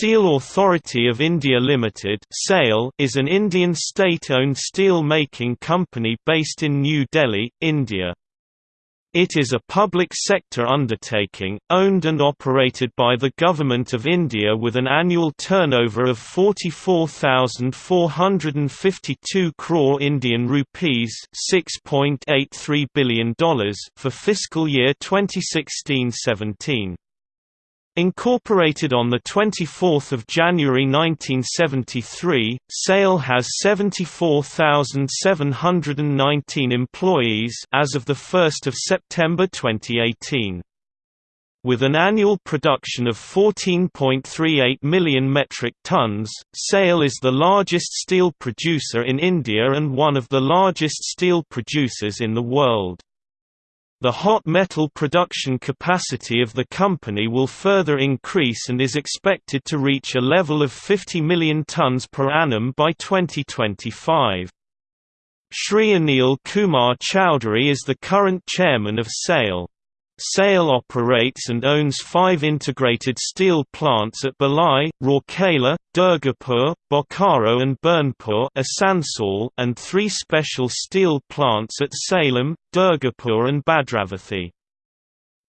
Steel Authority of India Limited is an Indian state-owned steel-making company based in New Delhi, India. It is a public sector undertaking, owned and operated by the Government of India with an annual turnover of 44,452 crore Indian rupees $6.83 billion for fiscal year 2016-17. Incorporated on 24 January 1973, SAIL has 74,719 employees as of 1 September 2018. With an annual production of 14.38 million metric tons, SAIL is the largest steel producer in India and one of the largest steel producers in the world. The hot metal production capacity of the company will further increase and is expected to reach a level of 50 million tons per annum by 2025. Shri Anil Kumar Chowdhury is the current chairman of SAIL. SAIL operates and owns five integrated steel plants at Bhilai, Rourkela, Durgapur, Bokaro and Burnpur and three special steel plants at Salem, Durgapur and Bhadravathi.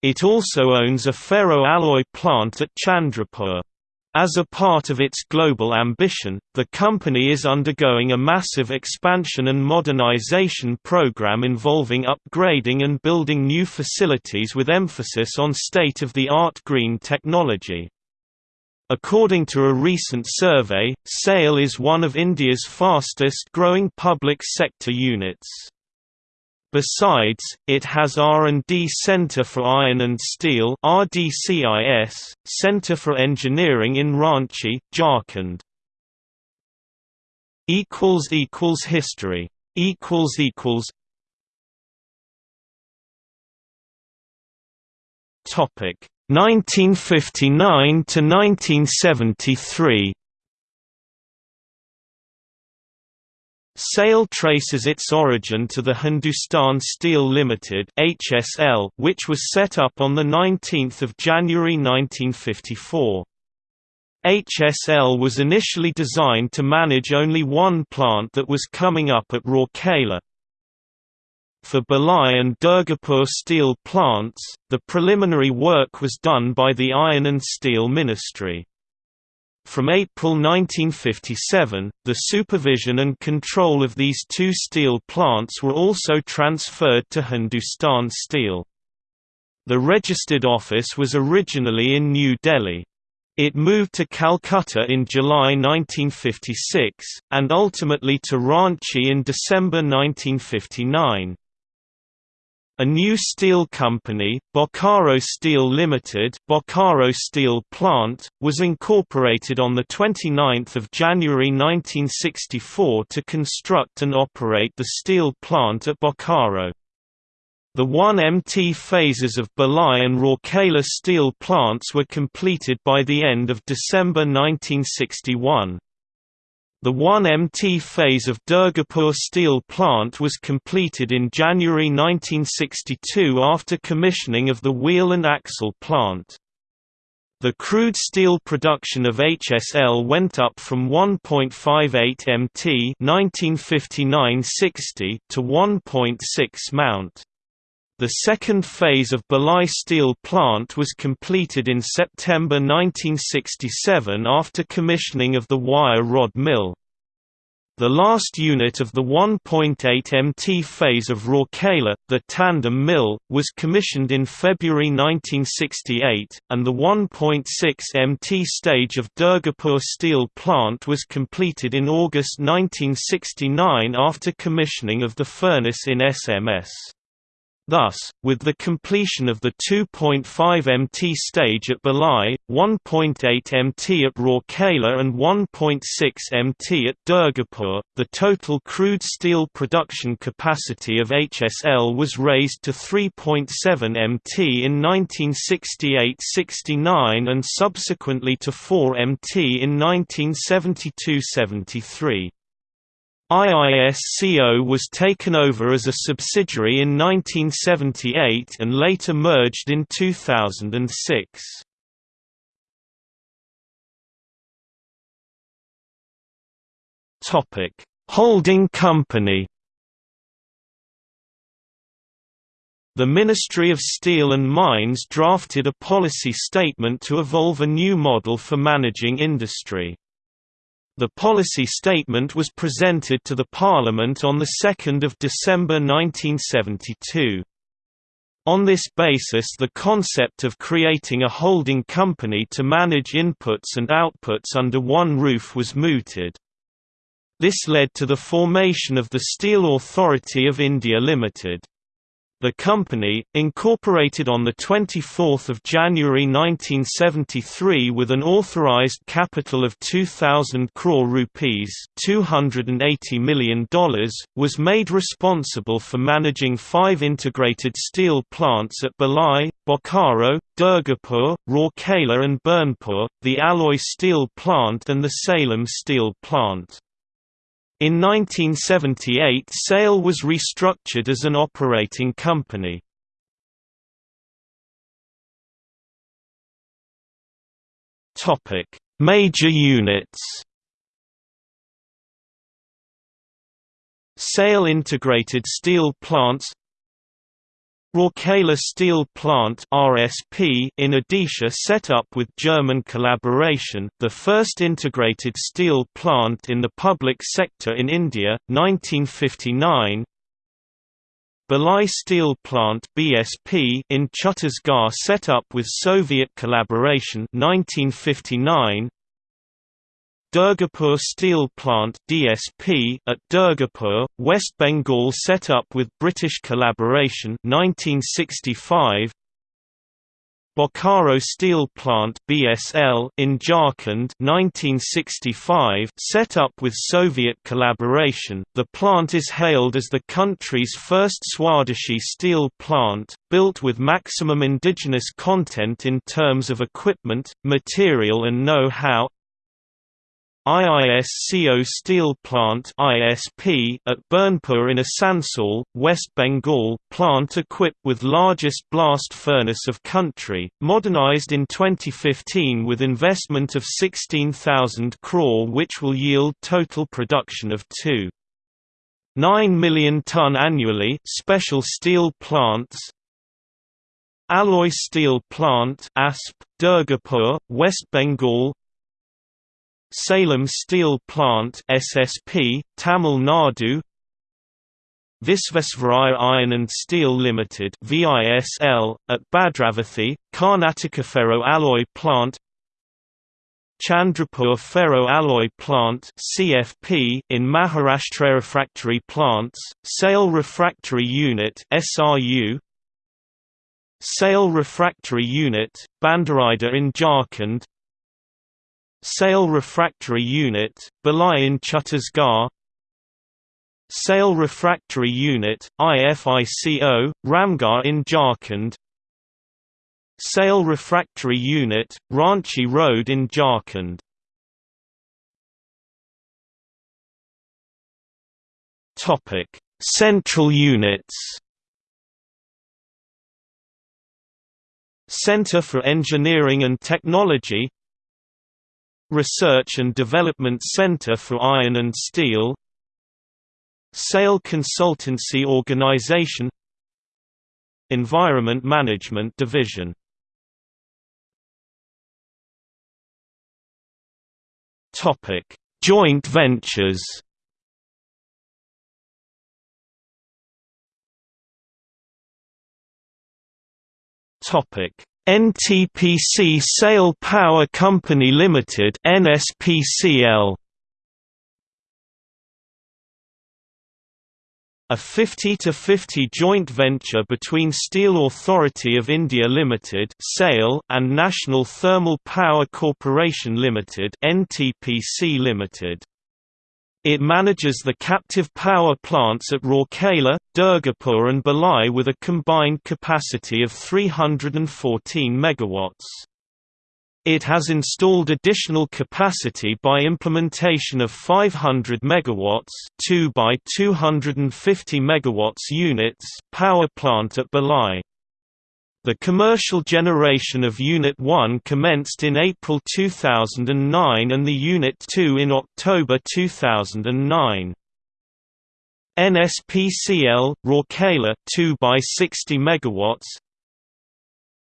It also owns a ferro-alloy plant at Chandrapur. As a part of its global ambition, the company is undergoing a massive expansion and modernization program involving upgrading and building new facilities with emphasis on state-of-the-art green technology. According to a recent survey, SAIL is one of India's fastest growing public sector units. Besides, it has R&D Center for Iron and Steel RDCIS, Center for Engineering in Ranchi, Jharkhand. History. Topic. 1959 to 1973 SAIL traces its origin to the Hindustan Steel Limited (HSL), which was set up on the 19th of January 1954. HSL was initially designed to manage only one plant that was coming up at Rourkela. For Bhilai and Durgapur steel plants, the preliminary work was done by the Iron and Steel Ministry. From April 1957, the supervision and control of these two steel plants were also transferred to Hindustan Steel. The registered office was originally in New Delhi. It moved to Calcutta in July 1956, and ultimately to Ranchi in December 1959. A new steel company, Bokaro Steel Limited Bokaro Steel Plant, was incorporated on the 29th of January 1964 to construct and operate the steel plant at Bokaro. The 1MT phases of Bhilai and Rourkela steel plants were completed by the end of December 1961. The 1MT phase of Durgapur steel plant was completed in January 1962 after commissioning of the wheel and axle plant. The crude steel production of HSL went up from 1.58 MT 1959–60 to 1.6 Mt. The second phase of Bhilai Steel Plant was completed in September 1967 after commissioning of the wire rod mill. The last unit of the 1.8 MT phase of Rourkela, the tandem mill, was commissioned in February 1968, and the 1.6 MT stage of Durgapur Steel Plant was completed in August 1969 after commissioning of the furnace in SMS. Thus, with the completion of the 2.5 MT stage at Bhilai, 1.8 MT at Rourkela and 1.6 MT at Durgapur, the total crude steel production capacity of HSL was raised to 3.7 MT in 1968–69 and subsequently to 4 MT in 1972–73. IISCO was taken over as a subsidiary in 1978 and later merged in 2006. Topic: Holding company. The Ministry of Steel and Mines drafted a policy statement to evolve a new model for managing industry. The policy statement was presented to the Parliament on 2 December 1972. On this basis the concept of creating a holding company to manage inputs and outputs under one roof was mooted. This led to the formation of the Steel Authority of India Limited. The company, incorporated on 24 January 1973 with an authorized capital of 2,000 crore rupees $280 million, was made responsible for managing five integrated steel plants at Bhilai, Bokaro, Durgapur, Rourkela and Burnpur, the alloy steel plant and the Salem steel plant. In 1978 SAIL was restructured as an operating company. Major units SAIL integrated steel plants Rourkela Steel Plant (RSP) in Odisha set up with German collaboration, the first integrated steel plant in the public sector in India, 1959. Bhilai Steel Plant (BSP) in Chhattisgarh set up with Soviet collaboration, 1959. Durgapur Steel Plant (DSP) at Durgapur, West Bengal set up with British collaboration 1965. Bokaro Steel Plant (BSL) in Jharkhand 1965 set up with Soviet collaboration. The plant is hailed as the country's first Swadeshi steel plant, built with maximum indigenous content in terms of equipment, material and know-how. IISCO Steel Plant (ISP) at Burnpur in Asansol, West Bengal, plant equipped with largest blast furnace of country, modernized in 2015 with investment of 16,000 crore which will yield total production of 2 9 million ton annually. Special steel plants. Alloy Steel Plant (ASP), Durgapur, West Bengal Salem Steel Plant SSP, Tamil Nadu Visvesvaraya Iron and Steel Limited VISL, at Bhadravathi, Karnataka Ferro Alloy Plant Chandrapur Ferro Alloy Plant CFP in Maharashtra Refractory Plants, SAIL Refractory Unit SRU SAIL Refractory Unit, Bhandaridah in Jharkhand SAIL Refractory Unit, Bhilai in Chhattisgarh SAIL Refractory Unit, IFICO, Ramgarh in Jharkhand. SAIL Refractory Unit, Ranchi Road in Jharkhand. Central units. Center for Engineering and Technology Research and Development Center for Iron and Steel SAIL Consultancy Organization Environment Management Division. Topic: Joint ventures. Topic NTPC SAIL Power Company Limited NSPCL A 50-50 joint venture between Steel Authority of India Limited (SAIL) and National Thermal Power Corporation Limited (NTPC Limited). It manages the captive power plants at Rourkela, Durgapur and Bhilai with a combined capacity of 314 MW. It has installed additional capacity by implementation of 500 MW 2 by 250 MW units power plant at Bhilai. The commercial generation of Unit 1 commenced in April 2009 and the Unit 2 in October 2009. NSPCL Rourkela 2 by 60 megawatts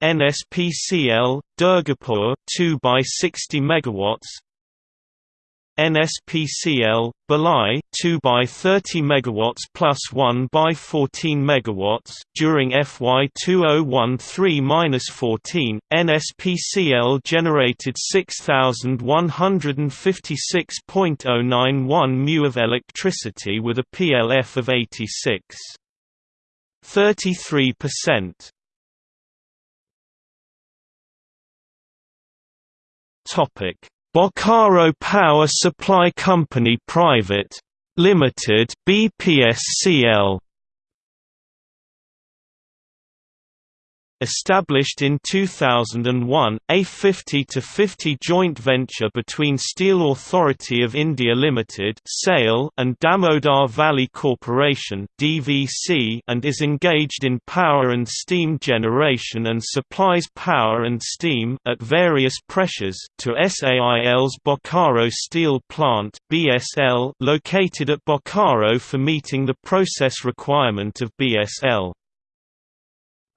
NSPCL Durgapur 2 by 60 megawatts NSPCL Bhilai 2 by 30 megawatts plus 1 by 14 megawatts during FY 2013-14 NSPCL generated 6156.091 mu of electricity with a PLF of 86 33% topic Bokaro Power Supply Company Private. Limited BPSCL Established in 2001, a 50-50 joint venture between Steel Authority of India Limited and Damodar Valley Corporation and is engaged in power and steam generation and supplies power and steam at various pressures to SAIL's Bokaro Steel Plant located at Bokaro for meeting the process requirement of BSL.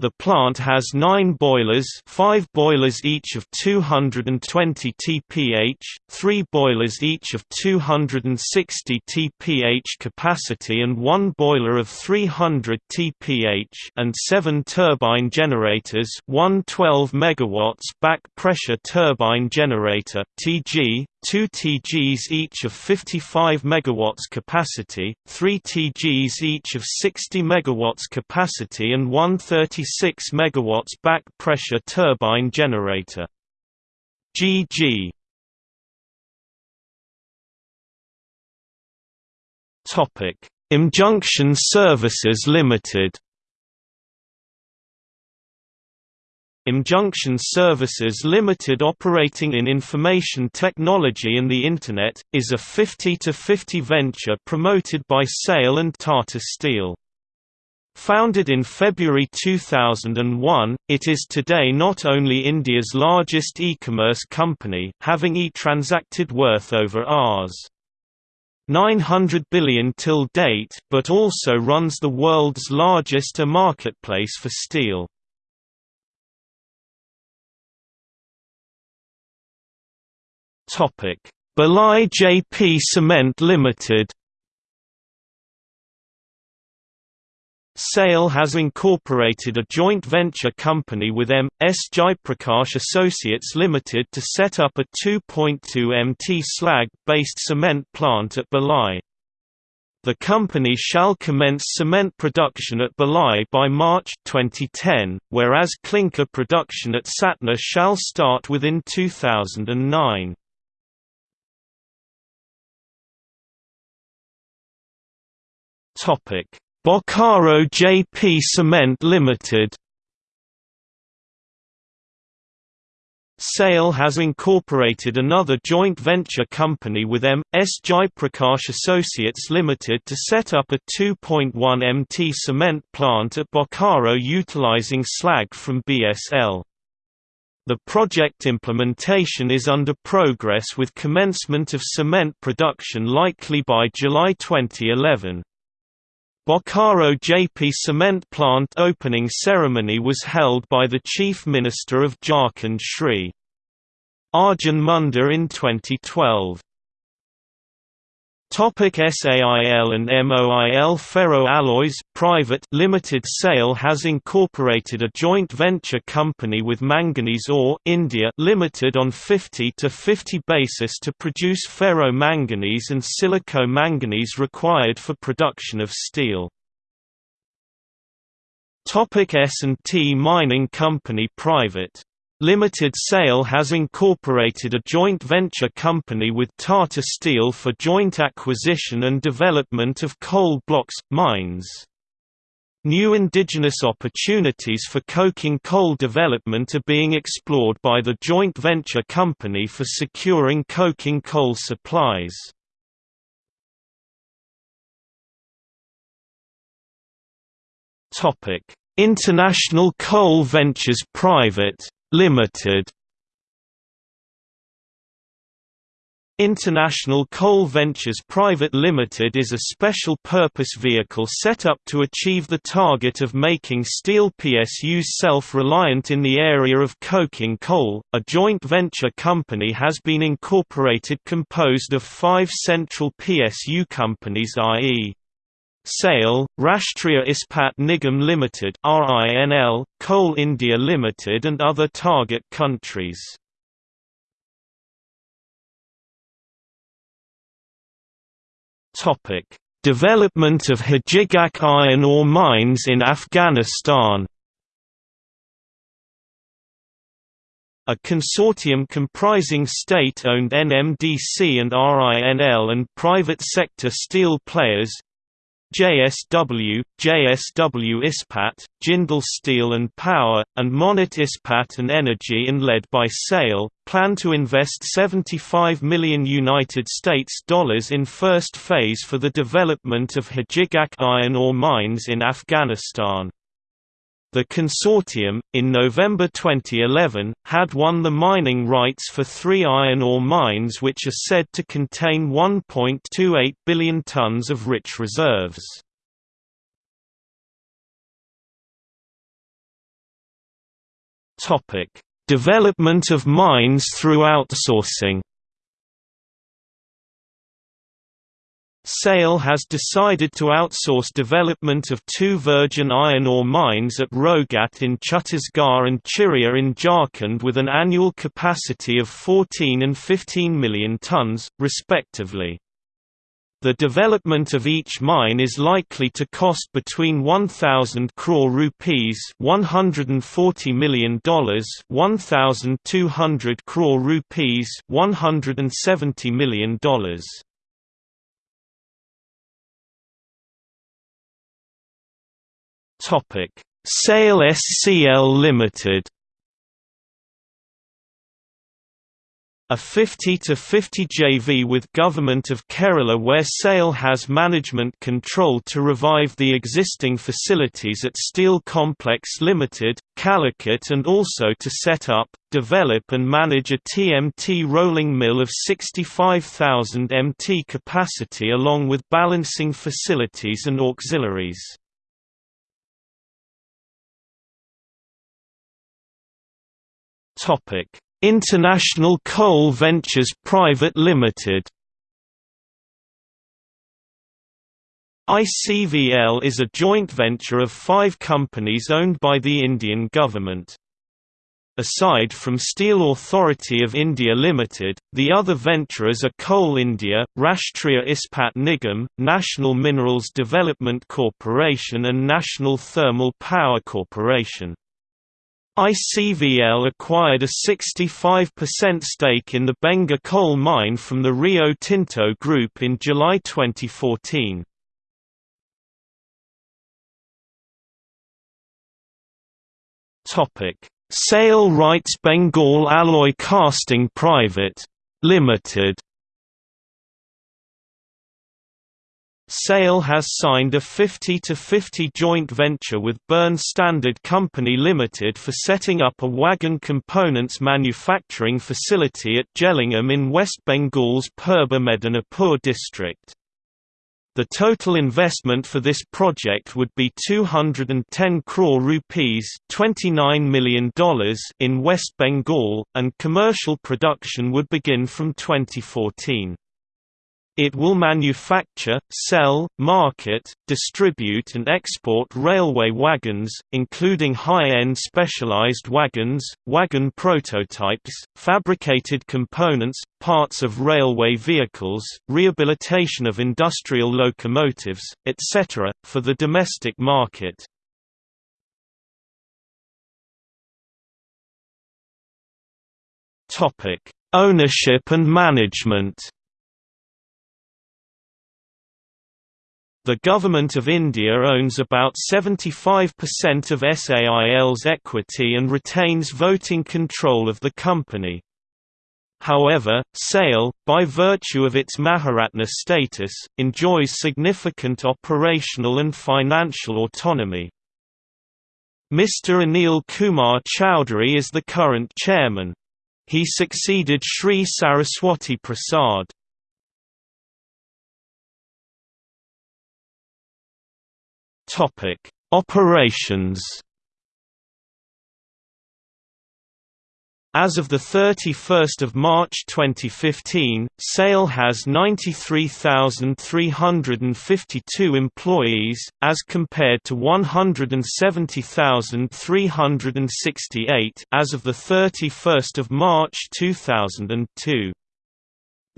The plant has nine boilers five boilers each of 220 TPH, three boilers each of 260 TPH capacity and one boiler of 300 TPH and seven turbine generators one 12 MW back pressure turbine generator TG, two TGs each of 55 MW capacity, three TGs each of 60 MW capacity and one 36 MW back pressure turbine generator. GG mjunction Services Limited mjunction Services Limited operating in information technology and the Internet, is a 50-50 venture promoted by SAIL and Tata Steel. Founded in February 2001, it is today not only India's largest e-commerce company, having e-transacted worth over Rs. 900 billion till date, but also runs the world's largest e-marketplace for steel. Bhilai JP Cement Limited. SAIL has incorporated a joint venture company with M. S. Jaiprakash Associates Limited to set up a 2.2 MT slag-based cement plant at Bhilai. The company shall commence cement production at Bhilai by March 2010, whereas clinker production at Satna shall start within 2009. Topic: Bokaro JP Cement Limited. SAIL has incorporated another joint venture company with M. S. Jaiprakash Associates Limited to set up a 2.1 MT cement plant at Bokaro utilizing slag from BSL. The project implementation is under progress with commencement of cement production likely by July 2011. Bokaro JP cement plant opening ceremony was held by the Chief Minister of Jharkhand Shri. Arjun Munda in 2012. Topic SAIL and MOIL Ferro Alloys Private Limited SAIL has incorporated a joint venture company with Manganese Ore India Limited on 50 to 50 basis to produce ferro manganese and silico manganese required for production of steel. Topic S&T Mining Company Private Limited SAIL has incorporated a joint venture company with Tata Steel for joint acquisition and development of coal blocks, mines. New indigenous opportunities for coking coal development are being explored by the joint venture company for securing coking coal supplies. International Coal Ventures Private Limited International Coal Ventures Private Limited is a special-purpose vehicle set up to achieve the target of making steel PSUs self-reliant in the area of coking coal. A joint venture company has been incorporated composed of five central PSU companies i.e. SAIL, Rashtriya Ispat Nigam Limited (RINL), Coal India Limited and other target countries. Topic: Development of Hajigak iron ore mines in Afghanistan. A consortium comprising state-owned NMDC and RINL and private sector steel players, JSW, JSW Ispat, Jindal Steel and Power, and Monnet Ispat and Energy and led by SAIL, plan to invest 75 million United States dollars in first phase for the development of Hajigak iron ore mines in Afghanistan. The consortium, in November 2011, had won the mining rights for three iron ore mines which are said to contain 1.28 billion tons of rich reserves. Development of mines through outsourcing SAIL has decided to outsource development of two virgin iron ore mines at Rowghat in Chhattisgarh and Chiria in Jharkhand with an annual capacity of 14 and 15 million tons, respectively. The development of each mine is likely to cost between 1000 crore rupees $140 million 1200 crore rupees $170 million Topic: SAIL SCL Limited. A 50-50 JV with Government of Kerala where SAIL has management control to revive the existing facilities at Steel Complex Limited, Calicut and also to set up, develop and manage a TMT rolling mill of 65,000 MT capacity along with balancing facilities and auxiliaries. International Coal Ventures Private Limited. ICVL is a joint venture of five companies owned by the Indian government. Aside from Steel Authority of India Limited, the other venturers are Coal India, Rashtriya Ispat Nigam, National Minerals Development Corporation and National Thermal Power Corporation. ICVL acquired a 65% stake in the Benga coal mine from the Rio Tinto Group in July 2014. SAIL RITES Bengal Alloy Casting Private. Limited SAIL has signed a 50-50 joint venture with Burn Standard Company Limited for setting up a wagon components manufacturing facility at Jellingham in West Bengal's Purba Medinipur district. The total investment for this project would be 210 crore rupees $29 million in West Bengal, and commercial production would begin from 2014. It will manufacture, sell, market, distribute and export railway wagons, including high-end specialized wagons, wagon prototypes, fabricated components, parts of railway vehicles, rehabilitation of industrial locomotives, etc., for the domestic market. Ownership and management The Government of India owns about 75% of SAIL's equity and retains voting control of the company. However, SAIL, by virtue of its Maharatna status, enjoys significant operational and financial autonomy. Mr. Anil Kumar Chowdhury is the current chairman. He succeeded Sri Saraswati Prasad. Operations As of 31 March 2015, SAIL has 93,352 employees, as compared to 170,368 as of 31 March 2002.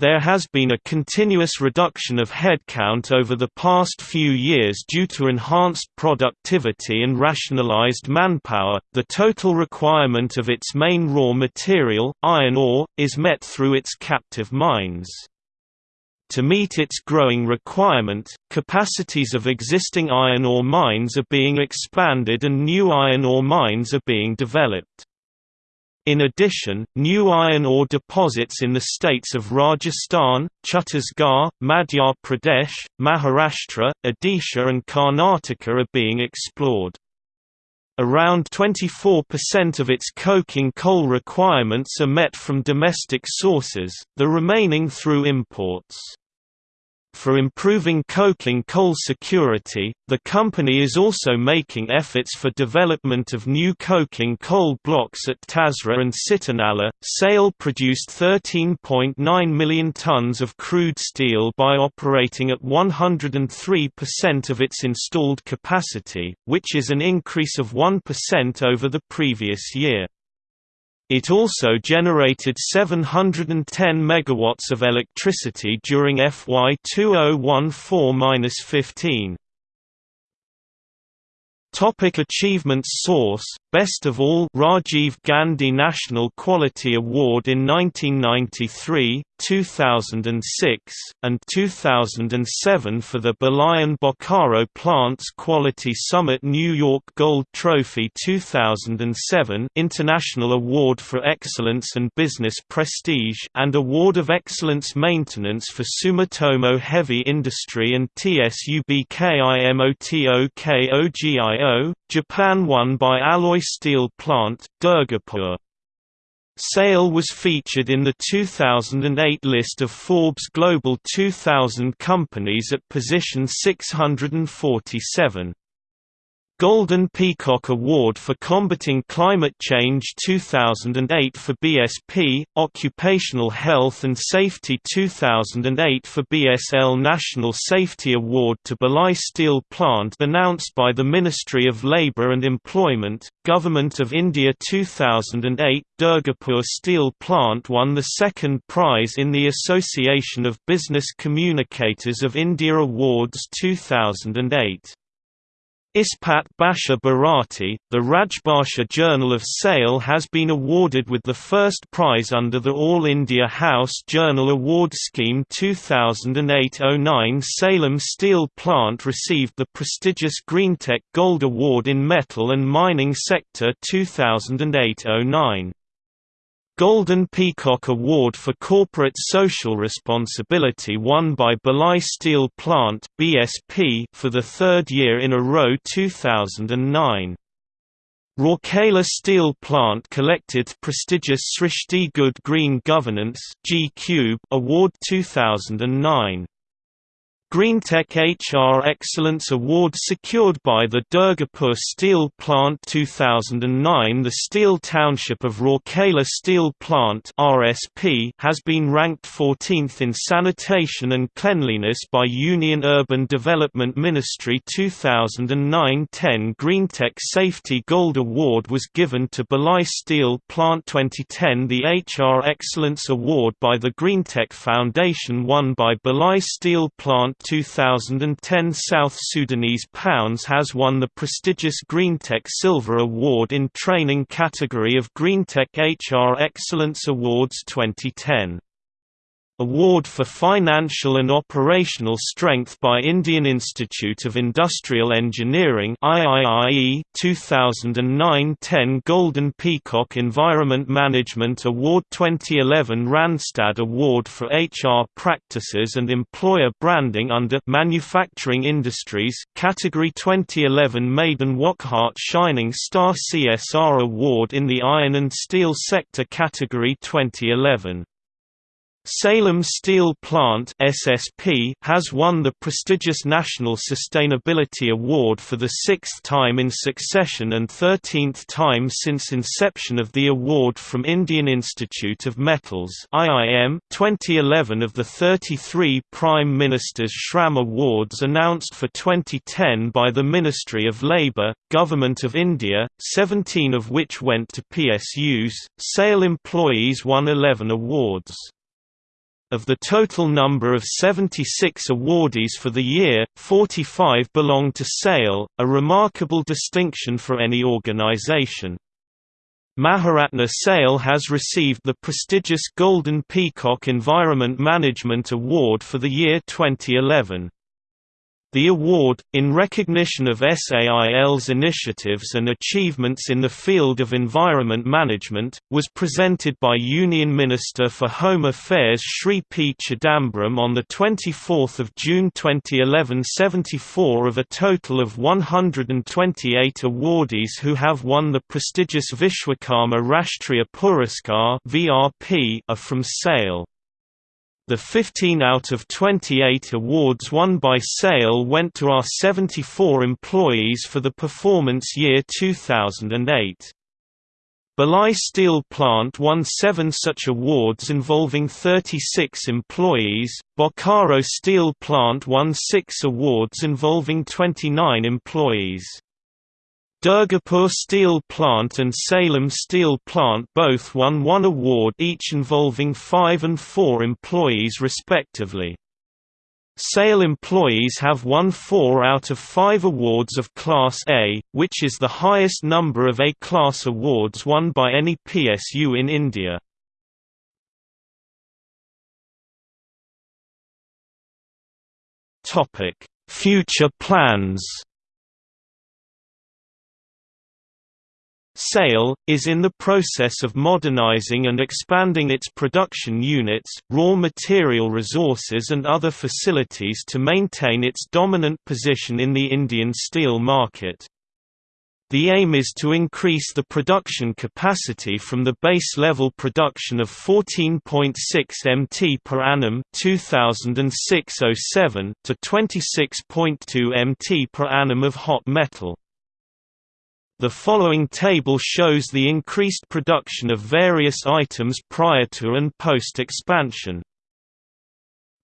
There has been a continuous reduction of headcount over the past few years due to enhanced productivity and rationalized manpower. The total requirement of its main raw material, iron ore, is met through its captive mines. To meet its growing requirement, capacities of existing iron ore mines are being expanded and new iron ore mines are being developed. In addition, new iron ore deposits in the states of Rajasthan, Chhattisgarh, Madhya Pradesh, Maharashtra, Odisha and Karnataka are being explored. Around 24% of its coking coal requirements are met from domestic sources, the remaining through imports. For improving coking coal security, the company is also making efforts for development of new coking coal blocks at Tasra and Sitanala. SAIL produced 13.9 million tons of crude steel by operating at 103% of its installed capacity, which is an increase of 1% over the previous year. It also generated 710 megawatts of electricity during FY 2014-15. Topic achievements Source, Best of All Rajiv Gandhi National Quality Award in 1993, 2006, and 2007 for the Balayan Bokaro Plants Quality Summit New York Gold Trophy 2007 International Award for Excellence and Business Prestige and Award of Excellence Maintenance for Sumitomo Heavy Industry and TSUBKIMOTOKOGIO, Japan won by Alloy Steel Plant, Durgapur. SAIL was featured in the 2008 list of Forbes Global 2000 companies at position 647. Golden Peacock Award for Combating Climate Change 2008 for BSP, Occupational Health and Safety 2008 for BSL National Safety Award to Bhilai Steel Plant announced by the Ministry of Labour and Employment, Government of India 2008 Durgapur Steel Plant won the second prize in the Association of Business Communicators of India Awards 2008. Ispat Bhasha Bharati, the Rajbhasha Journal of SAIL has been awarded with the first prize under the All India House Journal Award Scheme 2008-09 Salem Steel Plant received the prestigious Greentech Gold Award in Metal and Mining Sector 2008-09. Golden Peacock Award for Corporate Social Responsibility won by Bhilai Steel Plant (BSP) for the third year in a row 2009. Rourkela Steel Plant collected prestigious Srishti Good Green Governance (G Award 2009. Greentech HR Excellence Award secured by the Durgapur Steel Plant 2009 The Steel Township of Rourkela Steel Plant RSP has been ranked 14th in sanitation and cleanliness by Union Urban Development Ministry 2009-10 Greentech Safety Gold Award was given to Bhilai Steel Plant 2010 The HR Excellence Award by the Greentech Foundation won by Bhilai Steel Plant 2010 South Sudanese Pounds has won the prestigious Greentech Silver Award in Training category of Greentech HR Excellence Awards 2010. Award for Financial and Operational Strength by Indian Institute of Industrial Engineering IIIE 2009-10 Golden Peacock Environment Management Award 2011 Randstad Award for HR Practices and Employer Branding under Manufacturing Industries Category 2011 Maiden Wockhardt Shining Star CSR Award in the Iron and Steel Sector Category 2011 Salem Steel Plant (SSP) has won the prestigious National Sustainability Award for the sixth time in succession and 13th time since inception of the award from Indian Institute of Metals (IIM). 2011 of the 33 Prime Minister's Shram Awards announced for 2010 by the Ministry of Labour, Government of India, 17 of which went to PSUs. SAIL employees won 11 awards. Of the total number of 76 awardees for the year, 45 belonged to SAIL, a remarkable distinction for any organization. Maharatna SAIL has received the prestigious Golden Peacock Environment Management Award for the year 2011. The award, in recognition of SAIL's initiatives and achievements in the field of environment management, was presented by Union Minister for Home Affairs Shri P. Chidambaram on 24 June 2011 74 of a total of 128 awardees who have won the prestigious Vishwakarma Rashtriya Puraskar are from SAIL. The 15 out of 28 awards won by SAIL went to our 74 employees for the performance year 2008. Bhilai Steel Plant won seven such awards involving 36 employees, Bokaro Steel Plant won six awards involving 29 employees. Durgapur Steel Plant and Salem Steel Plant both won one award each involving five and four employees respectively. SAIL employees have won four out of five awards of Class A, which is the highest number of A-class awards won by any PSU in India. Future plans SAIL, is in the process of modernizing and expanding its production units, raw material resources and other facilities to maintain its dominant position in the Indian steel market. The aim is to increase the production capacity from the base level production of 14.6 mt per annum 2006-07 to 26.2 mt per annum of hot metal. The following table shows the increased production of various items prior to and post-expansion.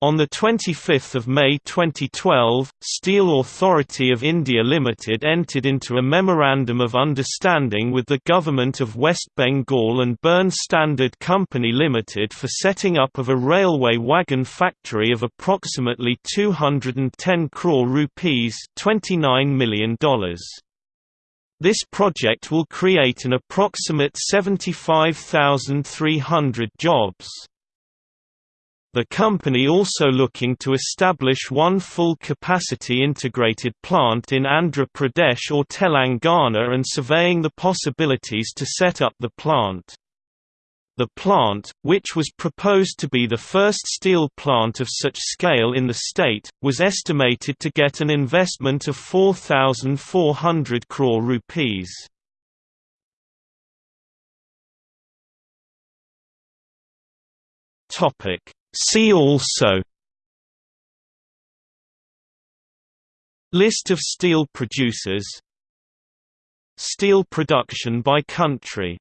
On 25 May 2012, Steel Authority of India Limited entered into a Memorandum of Understanding with the Government of West Bengal and Burn Standard Company Limited for setting up of a railway wagon factory of approximately 210 crore rupees $29 million. This project will create an approximate 75,300 jobs. The company also looking to establish one full-capacity integrated plant in Andhra Pradesh or Telangana and surveying the possibilities to set up the plant. The plant, which was proposed to be the first steel plant of such scale in the state, was estimated to get an investment of 4,400 crore rupees. See also List of steel producers Steel production by country